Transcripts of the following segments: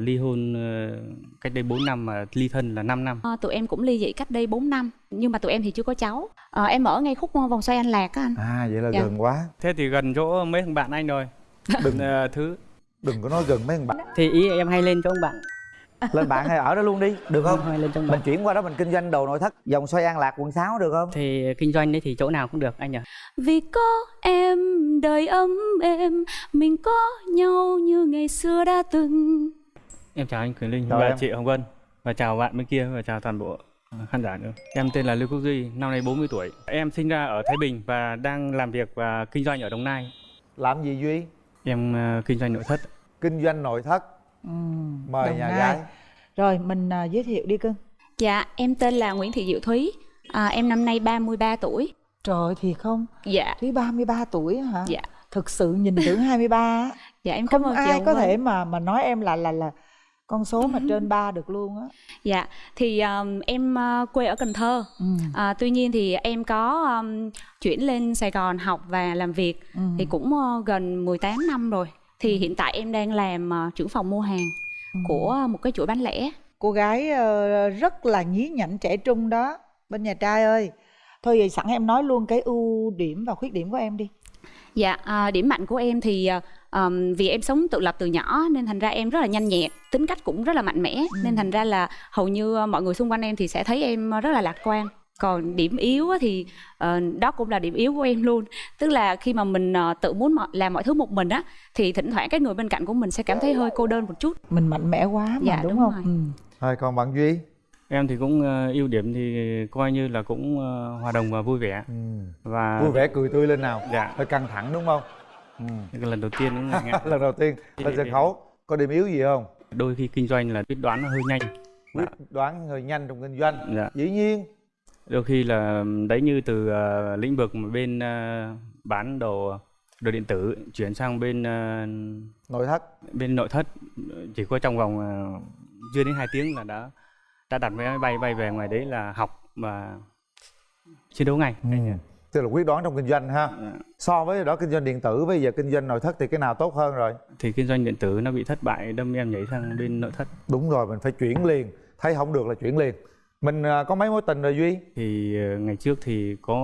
ly hôn ờ, cách đây 4 năm mà ly thân là 5 năm. À, tụi em cũng ly dị cách đây 4 năm nhưng mà tụi em thì chưa có cháu. À, em ở ngay khúc vòng xoay An Lạc á anh. à vậy là Dạ. gần quá Thế thì gần chỗ mấy thằng bạn anh rồi. đừng Ờ, thứ đừng có nói gần mấy thằng bạn thì ý em hay lên cho ông bạn. lên bạn hay ở đó luôn đi được không Hay lên cho ông mình chuyển qua đó mình kinh doanh đồ nội thất dòng xoay an lạc quận 6 được không Thì kinh doanh đấy thì chỗ nào cũng được anh nhỉ. Vì có em đời ấm êm mình có nhau như ngày xưa đã từng. Em chào anh Quyền Linh Chào và em. chị Hồng Vân và chào bạn bên kia và chào toàn bộ ờ, khán giả nữa. Em tên là Lưu Quốc Duy, năm nay 40 tuổi. Em sinh ra ở Thái Bình và đang làm việc và kinh doanh ở Đồng Nai. làm gì duy Em ờ, kinh doanh nội thất. kinh doanh nội thất Ừ, mời Đồng nhà Nai. gái Rồi mình à, giới thiệu đi cưng Dạ, em tên là Nguyễn Thị Diệu Thúy. À, em năm nay 33 tuổi. Trời thì không Dạ, Thúy 33 tuổi hả dạ. Thực sự nhìn tưởng 23 á Dạ em cảm Không ơn chị ai Hồng có thể mà mà nói em là là là con số mà trên 3 được luôn á Dạ, thì um, em uh, quê ở Cần Thơ. ừ. À, tuy nhiên thì em có um, chuyển lên Sài Gòn học và làm việc ừ. thì cũng uh, gần 18 năm rồi. Thì hiện tại em đang làm uh, trưởng phòng mua hàng Ừ. của một cái chuỗi bán lẻ. Cô gái ờ, rất là nhí nhảnh trẻ trung đó Bên nhà trai ơi Thôi vậy sẵn em nói luôn cái ưu điểm và khuyết điểm của em đi Dạ, à, điểm mạnh của em thì uh, um, vì em sống tự lập từ nhỏ nên thành ra em rất là nhanh nhẹn, tính cách cũng rất là mạnh mẽ nên thành ra là hầu như uh, mọi người xung quanh em thì sẽ thấy em uh, rất là lạc quan. Còn điểm yếu á thì ờ, đó cũng là điểm yếu của em luôn. Tức là khi mà mình ờ, tự muốn mọi, làm mọi thứ một mình á thì thỉnh thoảng cái người bên cạnh của mình sẽ cảm thấy hơi cô đơn một chút. Mình mạnh mẽ quá mà Dạ, đúng, đúng không rồi. ừ. thôi còn bạn duy Em thì cũng ờ, ưu điểm thì coi như là cũng ờ, hòa đồng và vui vẻ ừ. và vui vẻ cười tươi lên nào Dạ, hơi căng thẳng đúng không ừ. cái lần đầu tiên cũng ngại lần đầu tiên lên sân khấu có điểm yếu gì không? Đôi khi kinh doanh là quyết đoán nó hơi nhanh. quyết đoán hơi nhanh trong kinh doanh. Dạ. dĩ nhiên. Đôi khi là đấy như từ ờ, lĩnh vực mà bên ờ, bán đồ đồ điện tử chuyển sang bên ờ, nội thất. bên nội thất. Chỉ có trong vòng ờ, chưa đến 2 tiếng là đã đã đặt vé máy bay bay về ngoài đấy là học và chiến đấu ngay. Nhỉ? Tức là quyết đoán trong kinh doanh ha. Dạ. so với đó kinh doanh điện tử bây giờ kinh doanh nội thất thì cái nào tốt hơn rồi? Thì kinh doanh điện tử nó bị thất bại đâm em nhảy sang bên nội thất. Đúng rồi mình phải chuyển liền. Thấy không được là chuyển liền. Mình à, có mấy mối tình rồi duy? Thì ờ, ngày trước thì có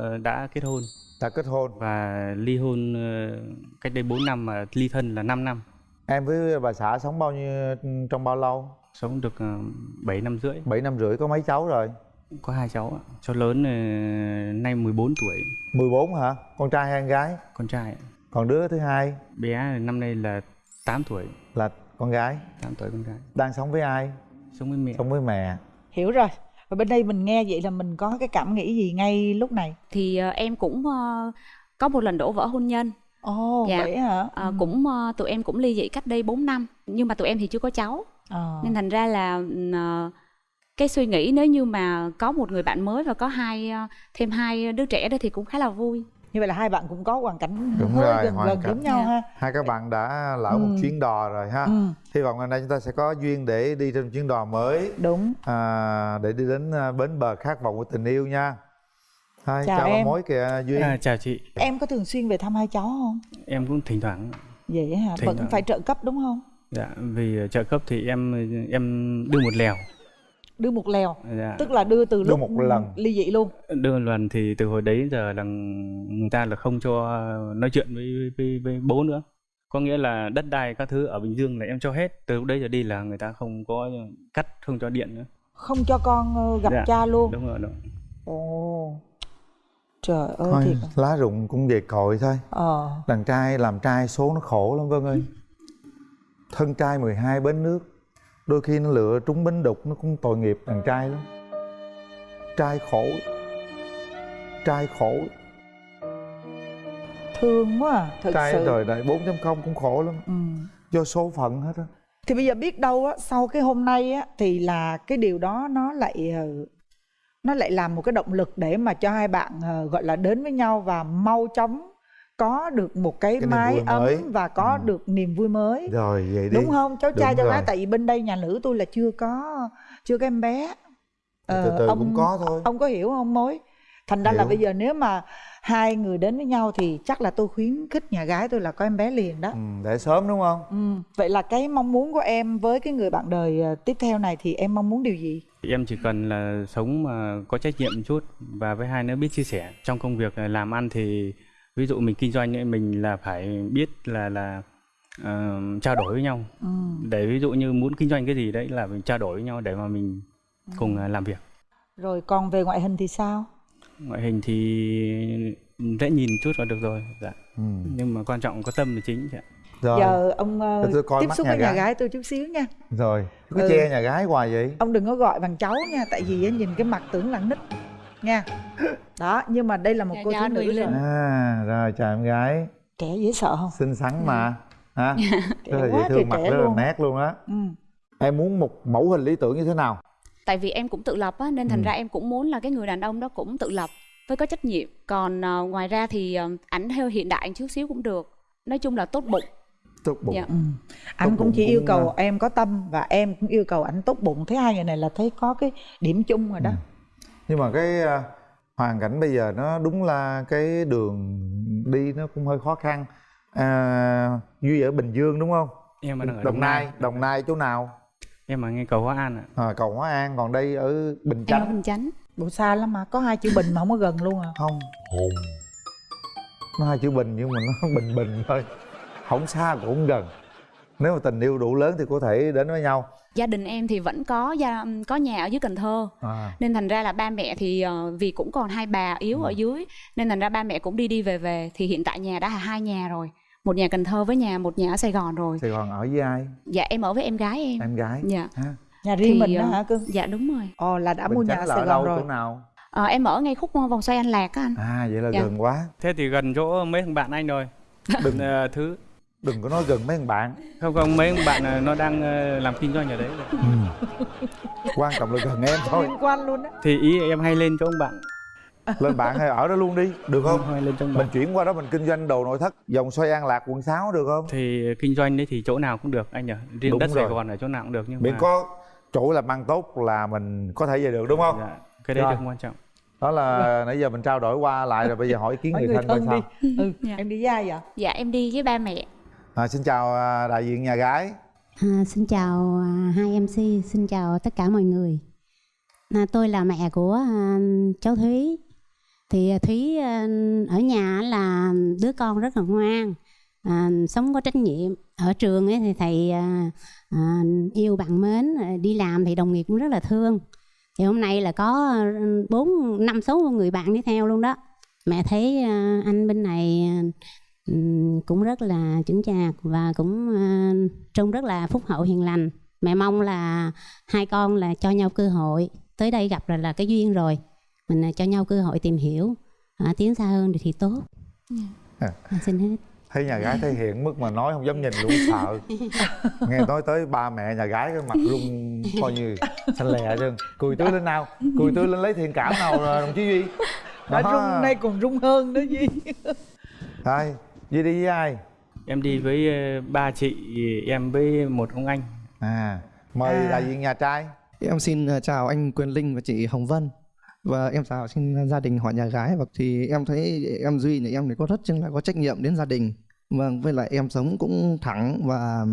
ờ, đã kết hôn. Đã kết hôn. Và ly hôn ờ, cách đây 4 năm mà ly thân là 5 năm. Em với bà xã sống bao nhiêu trong bao lâu? Sống được ờ, 7 năm rưỡi. 7 năm rưỡi có mấy cháu rồi có hai cháu ạ. Cháu lớn ờ, nay 14 tuổi. 14 hả? Con trai hay con gái? Con trai ạ. còn đứa thứ hai? Bé năm nay là 8 tuổi. Là con gái? 8 tuổi con gái. Đang sống với ai? Sống với mẹ. Sống với mẹ. Hiểu rồi. Và bên đây mình nghe vậy là mình có cái cảm nghĩ gì ngay lúc này? Thì ờ, em cũng ờ, có một lần đổ vỡ hôn nhân. Ồ Dạ. vậy hả? Ừ. cũng ờ, tụi em cũng ly dị cách đây 4 năm nhưng mà tụi em thì chưa có cháu. Ờ. nên thành ra là ờ, cái suy nghĩ nếu như mà có một người bạn mới và có hai ờ, thêm hai đứa trẻ đó thì cũng khá là vui Như vậy là hai bạn cũng có hoàn cảnh Đúng hơi rồi, gần hoàn gần cảnh. giống nhau Dạ. ha hai các bạn đã lỡ một Ừ. chuyến đò rồi ha ừ, hy vọng ngày nay chúng ta sẽ có duyên để đi trên chuyến đò mới Đúng à, để đi đến à, bến bờ khát vọng của tình yêu nha Hai, Chào chào, em. mối kìa duy à, chào chị Em có thường xuyên về thăm hai cháu không? em cũng thỉnh thoảng Vậy hả? Thỉnh Vẫn thoảng. phải trợ cấp đúng không? dạ vì trợ cấp thì em em đưa một lèo Đưa một lèo dạ. Tức là đưa từ Đưa lúc một lần. ly dị luôn. Đưa một lần thì từ hồi đấy giờ là người ta là không cho nói chuyện với với, với bố nữa. Có nghĩa là đất đai các thứ ở bình dương là em cho hết. Từ lúc đấy giờ đi là người ta không có cắt không cho điện nữa. Không cho con ờ, gặp Dạ. cha luôn. đúng rồi đúng. Ồ. Trời ơi thôi thiệt. lá rụng cũng về cội thôi. Ờ. Đàn trai làm trai số nó khổ lắm Vân ơi. Thân trai 12 bến nước đôi khi nó lựa trúng bến đục nó cũng tội nghiệp đàn trai lắm. Trai khổ. Trai khổ. Thương quá à Thật trai sự. đời đại 4.0 cũng khổ lắm. Ừ. do số phận hết á. Thì bây giờ biết đâu á Sau cái hôm nay á Thì là cái điều đó nó lại ờ, Nó lại làm một cái động lực Để mà cho hai bạn ờ, gọi là đến với nhau Và mau chóng có được một cái, Cái mái ấm mới. Và có Ừ. được niềm vui mới rồi vậy đi Đúng không? Cháu trai cháu gái. Tại vì bên đây nhà nữ tôi là chưa có Chưa có em bé từ Ờ, từ ông, cũng có thôi Ông có hiểu không mối thành ra là Hiểu. bây giờ nếu mà hai người đến với nhau thì chắc là tôi khuyến khích nhà gái tôi là có em bé liền đó ừ, để sớm đúng không ừ. vậy là cái mong muốn của em với cái người bạn đời ờ, tiếp theo này thì em mong muốn điều gì em chỉ cần là sống mà có trách nhiệm một chút và với hai nữa biết chia sẻ trong công việc là làm ăn thì ví dụ mình kinh doanh ấy, mình là phải biết là là ờ, trao đổi với nhau ừ. để ví dụ như muốn kinh doanh cái gì đấy là mình trao đổi với nhau để mà mình cùng ờ, làm việc rồi còn về ngoại hình thì sao ngoại hình thì dễ nhìn chút là được rồi dạ. ừ. nhưng mà quan trọng có tâm là chính ạ. rồi giờ ông Để tôi coi tiếp xúc nhà với nhà gái. gái tôi chút xíu nha rồi cứ Ừ. che nhà gái hoài vậy ông đừng có gọi bằng cháu nha tại vì á, nhìn cái mặt tưởng là nít nha. Đó nhưng mà đây là một Dạ, cô dạ, thiếu nữ rồi à rồi chào em gái. Trẻ dễ sợ không? Xinh xắn mà hả? Trẻ rất là dễ thương mặt rất là luôn. nét luôn á. Ừ. em muốn một mẫu hình lý tưởng như thế nào? Tại vì em cũng tự lập á nên thành Ừ. ra em cũng muốn là cái người đàn ông đó cũng tự lập với có trách nhiệm. Còn ờ, ngoài ra thì ờ, ảnh theo hiện đại chút xíu cũng được. Nói chung là tốt bụng. Tốt bụng. Dạ. Ừ. anh Tốt cũng bụng chỉ yêu cầu là- em có tâm và em cũng yêu cầu anh tốt bụng. Thấy hai người này là thấy có cái điểm chung rồi đó. Ừ. nhưng mà cái à, hoàn cảnh bây giờ nó đúng là cái đường đi nó cũng hơi khó khăn. À, duy ở bình dương đúng không? Em ở đồng nai. Đồng nai chỗ nào? Em ở ngay cầu hóa an ạ. À, cầu hóa an. Còn đây ở bình em ở chánh. Bình chánh. Bộ xa lắm mà có hai chữ bình mà không có gần luôn à. Không. Nó hai chữ bình nhưng mà nó bình bình thôi. Không xa cũng không gần. Nếu mà tình yêu đủ lớn thì có thể đến với nhau gia đình em thì vẫn có gia có nhà ở dưới cần thơ. À, nên thành ra là ba mẹ thì ờ, vì cũng còn hai bà yếu ở dưới nên thành ra ba mẹ cũng đi đi về về. Thì hiện tại nhà đã là hai nhà rồi một nhà cần thơ với nhà một nhà ở sài gòn rồi. Sài gòn ở với ai? Dạ em ở với em gái em. Em gái. Dạ. Ha. Nhà riêng Thì, mình đó ờ, hả cưng? dạ đúng rồi. Ồ là đã bình mua nhà ở sài gòn đâu rồi. chỗ nào? Ờ, em ở ngay khúc vòng xoay an lạc á anh. À vậy là Dạ. gần quá. Thế thì gần chỗ mấy thằng bạn anh rồi. Đừng thứ đừng có nói gần mấy thằng bạn. Không không mấy thằng bạn nó đang ờ, làm kinh doanh ở đấy. Quan trọng là gần em thôi. Liên quan luôn á. Thì ý em hay lên chỗ ông bạn. Lên bạn hay ở đó luôn đi được không? hay lên trong mình bạn. chuyển qua đó mình kinh doanh đồ nội thất dòng xoay an lạc quận 6 được không? Thì kinh doanh đấy thì chỗ nào cũng được anh nhỉ? Riêng Đúng đất Sài rồi. Gòn ở chỗ nào cũng được nhưng miễn mà có chỗ làm ăn tốt là mình có thể về được đúng không? Dạ, cái đấy Rồi. được quan trọng. Đó là nãy giờ mình trao đổi qua lại rồi bây giờ hỏi ý kiến người người thân coi sao. ừ Dạ. em đi với ai vậy? Dạ em đi với ba mẹ à, xin chào à, đại diện nhà gái À, xin chào à, hai MC, xin chào tất cả mọi người. À, tôi là mẹ của à, cháu Thúy. Thì à, Thúy à, ở nhà là đứa con rất là ngoan, à, sống có trách nhiệm. Ở trường ấy thì thầy à, à, yêu bạn mến, đi làm thì đồng nghiệp cũng rất là thương. Thì hôm nay là có à, bốn năm số người bạn đi theo luôn đó. Mẹ thấy à, anh bên này cũng rất là chững chạc và cũng à, trông rất là phúc hậu hiền lành. Mẹ mong là hai con là cho nhau cơ hội. Tới đây gặp là là cái duyên rồi. Mình à, cho nhau cơ hội tìm hiểu à, tiến xa hơn thì, tốt. À. à, xin hết. Thấy nhà gái thể hiện mức mà nói không dám nhìn luôn sợ. Nghe nói tới ba mẹ nhà gái cái mặt rung coi như xanh lè chứ. Cười tươi lên nào cười tươi lên lấy thiện cảm nào rồi, đồng chí duy. Đã rung nay còn rung hơn đó gì thôi duy đi với ai? Em đi với ờ, ba chị em với một ông anh. À mời À. đại diện nhà trai. Em xin ờ, chào anh Quyền Linh và chị Hồng Vân. Và em chào xin gia đình họ nhà gái. Và thì em thấy em Duy này em thì có rất chừng là có trách nhiệm đến gia đình. Vâng với lại em sống cũng thẳng và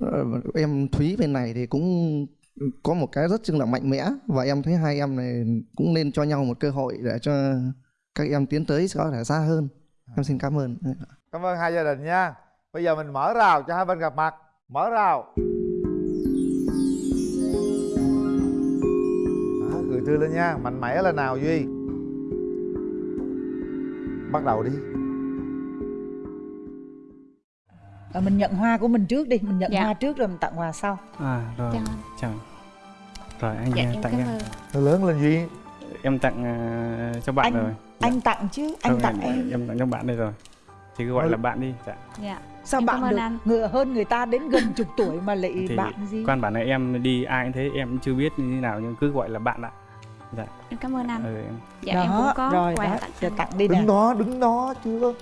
ờ, em Thúy bên này thì cũng có một cái rất chừng là mạnh mẽ. Và em thấy hai em này cũng nên cho nhau một cơ hội để cho các em tiến tới có thể xa hơn em xin cảm ơn. Cảm ơn hai gia đình nha. Bây giờ mình mở rào cho hai bên gặp mặt. Mở rào. Đó, cười tươi lên nha. Mạnh mẽ lên nào duy. Bắt đầu đi. Ờ, mình nhận hoa của mình trước đi. Mình nhận Dạ. hoa trước rồi mình tặng quà sau. À rồi. Chào anh. chào. Rồi anh dạ em tặng em lớn lên duy. Em tặng ờ, cho bạn Anh- rồi anh tặng chứ anh Không, tặng em. em tặng cho bạn đây rồi. Thì cứ gọi Ừ. là bạn đi dạ. dạ. Sao Em bạn được anh. ngựa hơn người ta đến gần chục tuổi mà lại thì bạn gì? quan bản là em đi ai cũng thế em cũng chưa biết như thế nào nhưng cứ gọi là bạn ạ. Em cảm ơn anh. Ừ, em. Dạ em cũng có rồi quà đó tặng anh. tặng đi nè. đứng đó đứng đó chưa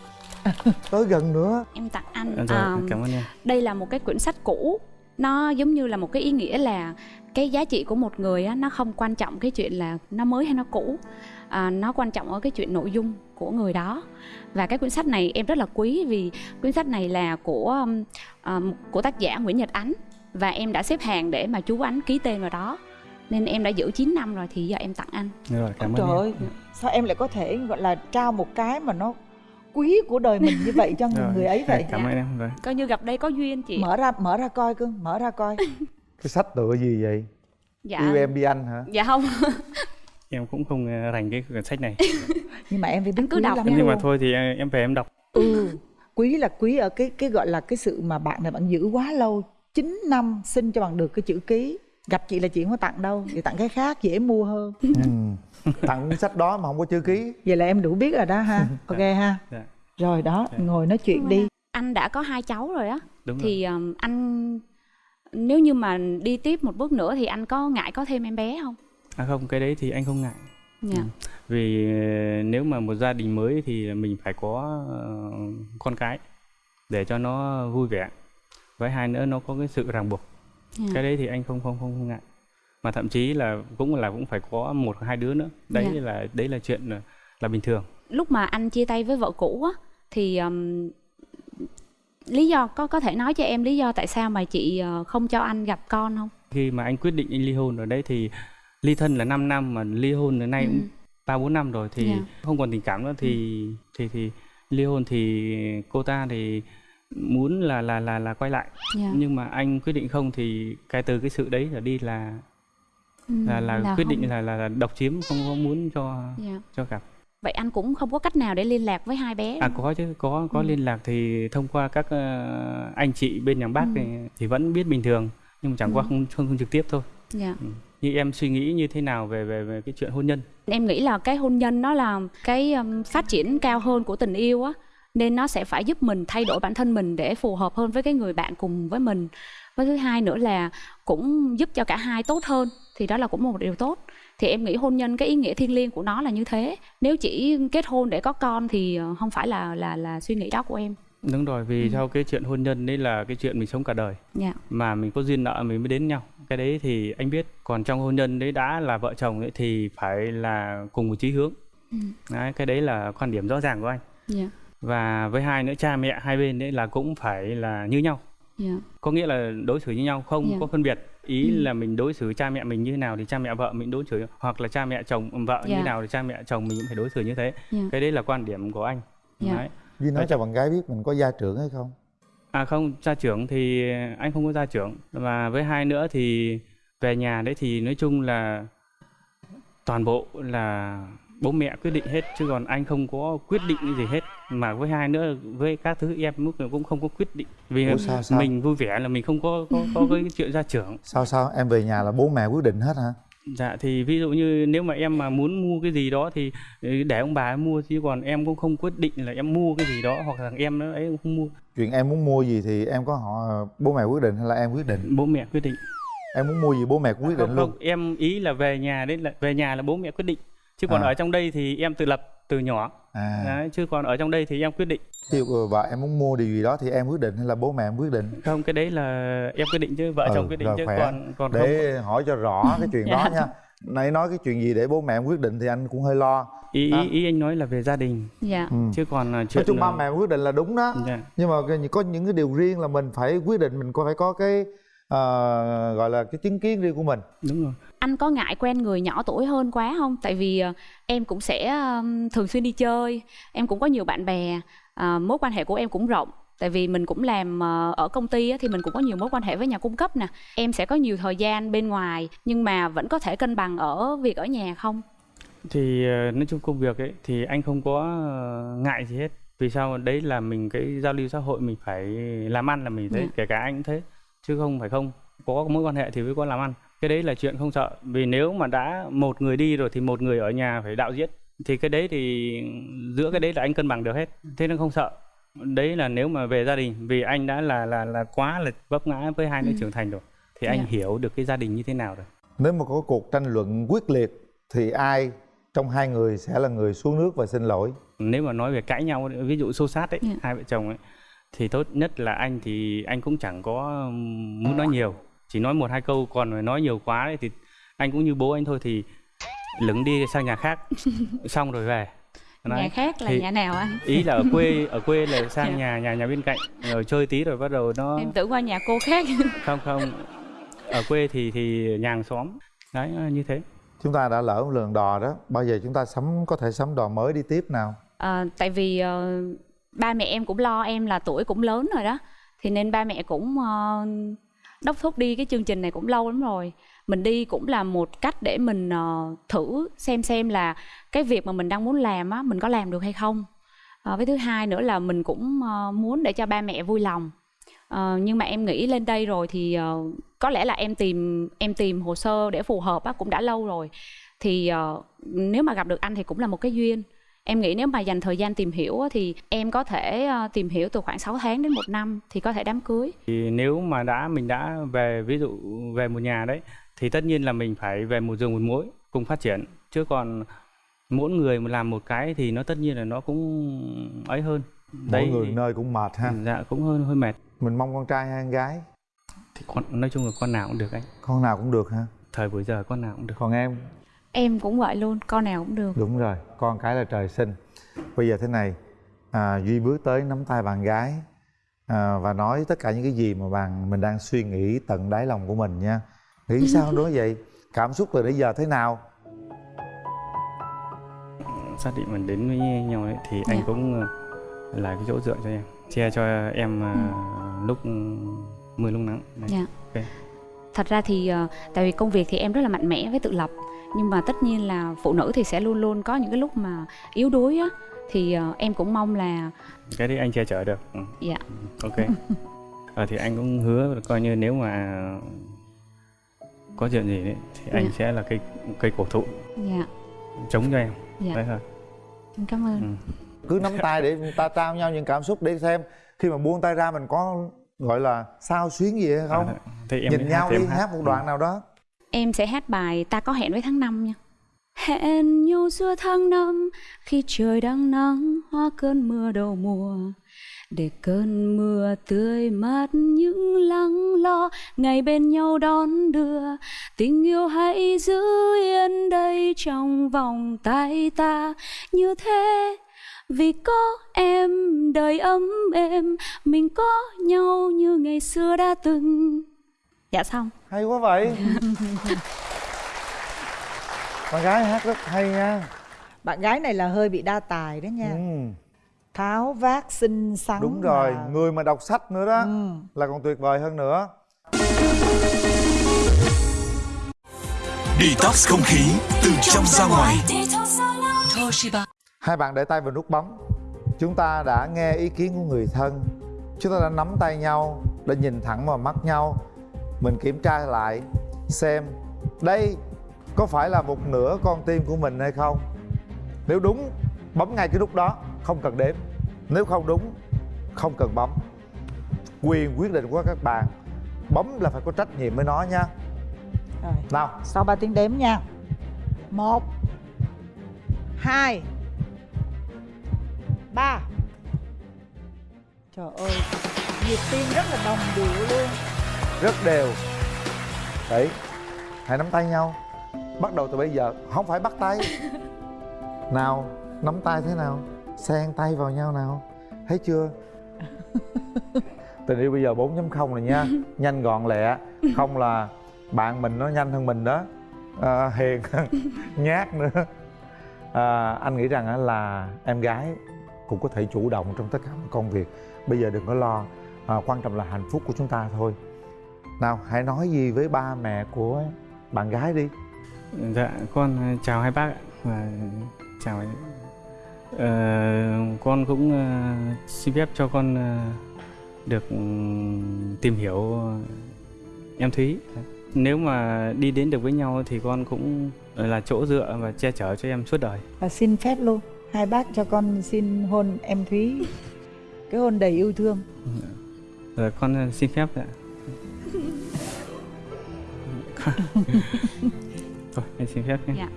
tới gần nữa. Em tặng anh rồi à, cảm ơn em. đây là một cái quyển sách cũ. Nó giống như là một cái ý nghĩa là cái giá trị của một người á, nó không quan trọng cái chuyện là nó mới hay nó cũ à, nó quan trọng ở cái chuyện nội dung của người đó. Và cái quyển sách này em rất là quý vì quyển sách này là của um, um, của tác giả Nguyễn Nhật Ánh và em đã xếp hàng để mà chú Ánh ký tên vào đó. Nên em đã giữ 9 năm rồi thì giờ em tặng anh. Rồi cảm ơn trời em. ơi sao em lại có thể gọi là trao một cái mà nó quý của đời mình như vậy cho người, người ấy vậy? cảm ơn em rồi. Coi như gặp đây có duyên chị. Mở ra mở ra coi cưng mở ra coi. Cái sách tựa gì vậy? Dạ. Yêu em đi anh hả? Dạ không em cũng không ờ, rành cái quyển sách này. Nhưng mà em phải biết cứ quý đọc lắm nhưng mà thôi thì ờ, em về em đọc. Ừ quý là quý ở cái cái gọi là cái sự mà bạn này bạn giữ quá lâu 9 năm xin cho bằng được cái chữ ký. Gặp chị là chị không có tặng đâu chị tặng cái khác dễ mua hơn. Ừ. tặng cuốn sách đó mà không có chữ ký. Vậy là em đủ biết rồi đó ha. Ok ha. Dạ. rồi đó Dạ. ngồi nói chuyện đi. anh đã có hai cháu rồi á. Đúng rồi. thì um, anh nếu như mà đi tiếp một bước nữa thì anh có ngại có thêm em bé không à không cái đấy thì anh không ngại. Dạ. Ừ. vì ờ, nếu mà một gia đình mới thì mình phải có ờ, con cái để cho nó vui vẻ. Với hai nữa nó có cái sự ràng buộc. Dạ. cái đấy thì anh không không không, không ngại. Mà thậm chí là cũng là cũng phải có một hai đứa nữa. Đấy Dạ. là đấy là chuyện là, là bình thường. Lúc mà anh chia tay với vợ cũ á thì um, lý do có có thể nói cho em lý do tại sao mà chị ờ, không cho anh gặp con không? Khi mà anh quyết định anh ly hôn ở đấy thì ly thân là 5 năm mà ly hôn đến nay Ừ. cũng ba bốn năm rồi thì Dạ. không còn tình cảm nữa thì thì thì ly hôn thì cô ta thì muốn là là là là quay lại dạ. nhưng mà anh quyết định không thì cái từ cái sự đấy trở đi là Ừ, là là, quyết không- định là, là là độc chiếm không có muốn cho dạ. cho gặp vậy anh cũng không có cách nào để liên lạc với hai bé à có chứ có có Ừ. liên lạc thì thông qua các ờ, anh chị bên nhà bác Ừ. thì, thì vẫn biết bình thường nhưng mà chẳng qua Ừ. không, không không trực tiếp thôi dạ như em suy nghĩ như thế nào về về về cái chuyện hôn nhân? Em nghĩ là cái hôn nhân nó là cái um, phát triển cao hơn của tình yêu á nên nó sẽ phải giúp mình thay đổi bản thân mình để phù hợp hơn với cái người bạn cùng với mình. Với thứ hai nữa là cũng giúp cho cả hai tốt hơn thì đó là cũng một điều tốt. Thì em nghĩ hôn nhân cái ý nghĩa thiêng liêng của nó là như thế. Nếu chỉ kết hôn để có con thì ờ, không phải là là là suy nghĩ đó của em đúng rồi vì Ừ. sau cái chuyện hôn nhân đấy là cái chuyện mình sống cả đời dạ mà mình có duyên nợ mình mới đến nhau cái đấy thì anh biết còn trong hôn nhân đấy đã là vợ chồng ấy thì phải là cùng một chí hướng Ừ. đấy, cái đấy là quan điểm rõ ràng của anh dạ và với hai nữa cha mẹ hai bên đấy là cũng phải là như nhau dạ có nghĩa là đối xử như nhau không Dạ. có phân biệt ý Ừ. là mình đối xử cha mẹ mình như nào thì cha mẹ vợ mình đối xử hoặc là cha mẹ chồng vợ Dạ. như nào thì cha mẹ chồng mình cũng phải đối xử như thế dạ cái đấy là quan điểm của anh Dạ. Đấy. Duy nói Vậy- cho bạn gái biết mình có gia trưởng hay không? À không gia trưởng thì anh không có gia trưởng. Và với hai nữa thì về nhà đấy thì nói chung là toàn bộ là bố mẹ quyết định hết chứ còn anh không có quyết định cái gì hết. Mà với hai nữa với các thứ em lúc nào cũng không có quyết định. Vì Ủa sao sao? mình vui vẻ là mình không có có có cái chuyện gia trưởng. Sao sao? Em về nhà là bố mẹ quyết định hết hả Dạ thì ví dụ như nếu mà em mà muốn mua cái gì đó thì ừ, để ông bà mua chứ còn em cũng không quyết định là em mua cái gì đó hoặc là em nó ấy cũng không mua. Chuyện em muốn mua gì thì em có họ bố mẹ quyết định hay là em quyết định? Bố mẹ quyết định. Em muốn mua gì bố mẹ cũng quyết định không, luôn. không, em ý là về nhà đấy là về nhà là bố mẹ quyết định. Chứ còn À. ở trong đây thì em tự lập từ nhỏ à đấy, chứ còn ở trong đây thì em quyết định ví dụ vợ em muốn mua điều gì đó thì em quyết định hay là bố mẹ em quyết định không cái đấy là em quyết định chứ vợ Ừ, chồng quyết định rồi chứ khỏe. còn còn không để hỏi cho rõ cái chuyện đó Dạ. nha nãy nói cái chuyện gì để bố mẹ em quyết định thì anh cũng hơi lo ý À. ý, ý anh nói là về gia đình dạ ừ. chứ còn là chuyện nói chung là- ba mẹ quyết định là đúng đó Dạ. nhưng mà có những cái điều riêng là mình phải quyết định mình có phải có cái ờ, gọi là cái chứng kiến riêng của mình. Đúng rồi. Anh có ngại quen người nhỏ tuổi hơn quá không? Tại vì ờ, em cũng sẽ thường xuyên đi chơi em cũng có nhiều bạn bè ờ, mối quan hệ của em cũng rộng. Tại vì mình cũng làm ở công ty á, thì mình cũng có nhiều mối quan hệ với nhà cung cấp nè. Em sẽ có nhiều thời gian bên ngoài nhưng mà vẫn có thể cân bằng ở việc ở nhà không? Thì nói chung công việc ấy thì anh không có ngại gì hết. Vì sao? Đấy là mình cái giao lưu xã hội mình phải làm ăn là mình thấy Dạ. kể cả anh cũng thế chứ không phải không. Có mối quan hệ thì mới có làm ăn. Cái đấy là chuyện không sợ. Vì nếu mà đã một người đi rồi thì một người ở nhà phải đạo diễn. Thì cái đấy thì giữa cái đấy là anh cân bằng được hết. Thế nên không sợ. Đấy là nếu mà về gia đình vì anh đã là là là quá là vấp ngã với hai đứa Ừ. trưởng thành rồi thì anh Dạ. hiểu được cái gia đình như thế nào rồi. Nếu mà có cuộc tranh luận quyết liệt thì ai trong hai người sẽ là người xuống nước và xin lỗi? Nếu mà nói về cãi nhau ví dụ xô sát ấy Dạ. hai vợ chồng ấy thì tốt nhất là anh thì anh cũng chẳng có muốn nói nhiều. Chỉ nói một hai câu còn mà nói nhiều quá ấy, thì anh cũng như bố anh thôi thì lửng đi sang nhà khác. Xong rồi về. Nhà khác là thì- nhà nào anh? ý là ở quê ở quê là sang Dạ. nhà nhà nhà bên cạnh rồi chơi tí rồi bắt đầu nó em tưởng qua nhà cô khác. Không không. Ở quê thì thì nhà hàng xóm. Đấy như thế. Chúng ta đã lỡ một lần đò đó. Bao giờ chúng ta sắm có thể sắm đò mới đi tiếp nào? Ờ, tại vì ờ, ba mẹ em cũng lo em là tuổi cũng lớn rồi đó. Thì nên ba mẹ cũng uh, đốc thúc đi cái chương trình này cũng lâu lắm rồi. Mình đi cũng là một cách để mình uh, thử xem xem là cái việc mà mình đang muốn làm á mình có làm được hay không. Uh, với thứ hai nữa là mình cũng uh, muốn để cho ba mẹ vui lòng. Uh, nhưng mà em nghĩ lên đây rồi thì uh, có lẽ là em tìm em tìm hồ sơ để phù hợp á cũng đã lâu rồi. Thì uh, nếu mà gặp được anh thì cũng là một cái duyên em nghĩ nếu mà dành thời gian tìm hiểu á, thì em có thể ờ, tìm hiểu từ khoảng 6 tháng đến một năm thì có thể đám cưới. Thì nếu mà đã mình đã về ví dụ về một nhà đấy thì tất nhiên là mình phải về một giường một mối cùng phát triển. Chứ còn mỗi người mà làm một cái thì nó tất nhiên là nó cũng ấy hơn. Mỗi người nơi cũng mệt ha. Dạ cũng hơi hơi mệt. Mình mong con trai hay con gái? Thì con nói chung là con nào cũng được anh. Con nào cũng được ha. Thời buổi giờ con nào cũng được. Còn em em cũng vậy luôn con nào cũng được đúng rồi con cái là trời sinh bây giờ thế này à, duy bước tới nắm tay bạn gái à, và nói tất cả những cái gì mà bạn mình đang suy nghĩ tận đáy lòng của mình nha nghĩ sao đối vậy cảm xúc từ nãy giờ thế nào xác định mình đến với nhau ấy, thì anh Dạ. cũng ờ, là cái chỗ dựa cho em che cho em ờ, lúc mưa lúc nắng Đấy. Dạ. Ok. Thật ra thì ờ, tại vì công việc thì em rất là mạnh mẽ với tự lập nhưng mà tất nhiên là phụ nữ thì sẽ luôn luôn có những cái lúc mà yếu đuối á. Thì ờ, em cũng mong là cái đấy anh che chở được. Ừ. dạ. Ok. Ờ, thì anh cũng hứa coi như nếu mà có chuyện gì đấy thì anh Dạ. sẽ là cây cây cổ thụ. Dạ. Chống cho em. Dạ. Đấy thôi. Em cảm ơn. Ừ. cứ nắm tay để ta trao nhau những cảm xúc để xem. Khi mà buông tay ra mình có gọi là sao xuyến gì hay không? À, thì em nhìn hát nhau thì em đi hát. một đoạn nào đó. Em sẽ hát bài Ta có hẹn với tháng 5 nha. Hẹn nhau giữa tháng năm Khi trời đang nắng Hoa cơn mưa đầu mùa. Để cơn mưa tươi mát những lắng lo Ngày bên nhau đón đưa. Tình yêu hãy giữ yên đây Trong vòng tay ta. Như thế vì có em đời ấm êm Mình có nhau như ngày xưa đã từng. Dạ xong. Hay quá vậy. Con gái hát rất hay nha. Bạn gái này là hơi bị đa tài đó nha. Ừ, tháo vát xinh xắn đúng rồi mà. người mà đọc sách nữa đó Ừ. là còn tuyệt vời hơn nữa. Detox không khí từ trong ra ngoài. Hai bạn để tay vào nút bấm. Chúng ta đã nghe ý kiến của người thân. Chúng ta đã nắm tay nhau đã nhìn thẳng vào mắt nhau. Mình kiểm tra lại xem đây có phải là một nửa con tim của mình hay không. Nếu đúng bấm ngay cái nút đó không cần đếm. Nếu không đúng không cần bấm. Quyền quyết định của các bạn bấm là phải có trách nhiệm với nó nha. Rồi. Nào. Sau 3 tiếng đếm nha. Một hai ba. Trời ơi nhịp tim rất là đồng điệu luôn. Rất đều. Đấy hãy nắm tay nhau. Bắt đầu từ bây giờ không phải bắt tay. Nào nắm tay thế nào? Xen tay vào nhau nào? Thấy chưa? Tình yêu bây giờ 4.0 rồi nha. Nhanh gọn lẹ. Không là bạn mình nó nhanh hơn mình đó. À, hiền nhát nữa. À, anh nghĩ rằng là em gái cũng có thể chủ động trong tất cả mọi công việc. Bây giờ đừng có lo à, quan trọng là hạnh phúc của chúng ta thôi. Nào hãy nói gì với ba mẹ của bạn gái đi. Dạ con ờ, chào hai bác ạ. Và chào ờ, con cũng ờ, xin phép cho con ờ, được ừ, tìm hiểu em Thúy. Nếu mà đi đến được với nhau thì con cũng là chỗ dựa và che chở cho em suốt đời. Và xin phép luôn hai bác cho con xin hôn em thúy. Cái hôn đầy yêu thương. Rồi con ờ, xin phép ạ. Thôi em xin phép nhé. Dạ.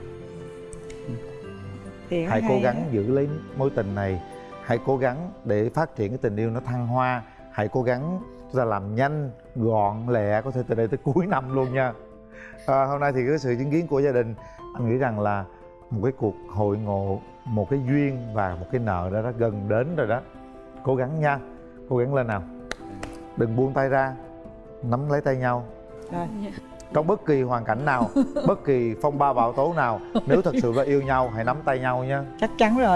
thì hãy cố gắng giữ lấy mối tình này. Hãy cố gắng để phát triển cái tình yêu nó thăng hoa. Hãy cố gắng chúng ta làm nhanh gọn lẹ có thể từ đây tới cuối năm luôn nha. À, hôm nay thì cái sự chứng kiến của gia đình anh nghĩ rằng là một cái cuộc hội ngộ một cái duyên và một cái nợ đó đã gần đến rồi đó. Cố gắng nha. Cố gắng lên nào. Đừng buông tay ra. Nắm lấy tay nhau. Rồi. trong bất kỳ hoàn cảnh nào bất kỳ phong ba bão tố nào nếu thật sự là yêu nhau hãy nắm tay nhau nha. Chắc chắn rồi